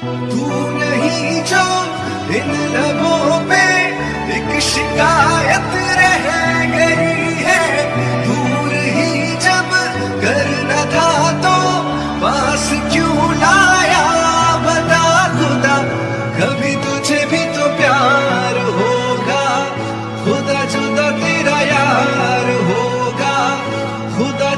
तू नहीं जो इन लबों पे एक शिकायत रह गई है। दूर ही जब करना था तो पास क्यों लाया? बता खुदा, कभी तुझे भी तो प्यार होगा। खुदा जुदा तेरा यार होगा। खुदा